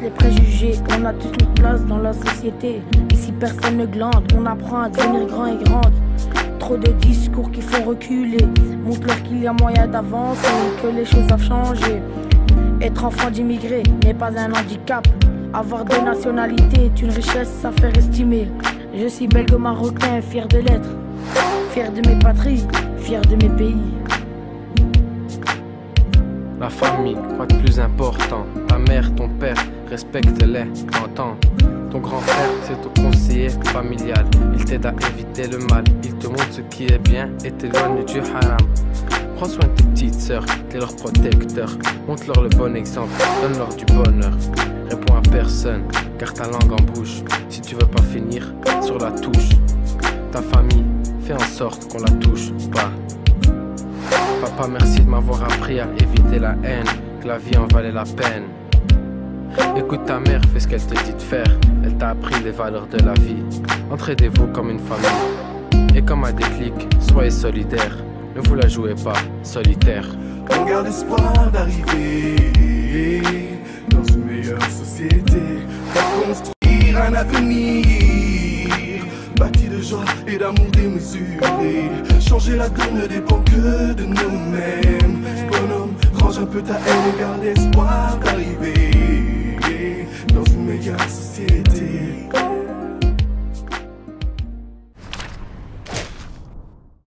les préjugés. On a tous une place dans la société. Ici personne ne glande, on apprend à devenir grand et grande. Trop de discours qui font reculer. Montre-leur qu'il y a moyen d'avancer, que les choses ont changé. Être enfant d'immigré n'est pas un handicap. Avoir deux nationalités est une richesse, ça fait estimer. Je suis belgo-marocain, fier de l'être. Fier de mes patries, fier de mes pays. La famille, quoi de plus important? Ta mère, ton père, respecte-les, t'entends Ton grand frère, c'est ton conseiller familial. Il t'aide à éviter le mal. Il te montre ce qui est bien et t'éloigne du haram. Prends soin de tes petites sœurs, t'es leur protecteur. Montre-leur le bon exemple, donne-leur du bonheur. Réponds à personne, car ta langue en bouche. Si tu veux pas finir sur la touche Ta famille, fais en sorte qu'on la touche pas. Papa, merci de m'avoir appris à éviter la haine, que la vie en valait la peine. Écoute ta mère, fais ce qu'elle te dit de faire. Elle t'a appris les valeurs de la vie. Entraidez-vous comme une famille. Et comme un déclic, soyez solidaires. Ne vous la jouez pas, solitaire. On garde espoir d'arriver dans une meilleure société. Pour construire un avenir bâti de joie et d'amour démesuré. Changer la donne ne dépend que de nous-mêmes. Bonhomme, range un peu ta haine et garde espoir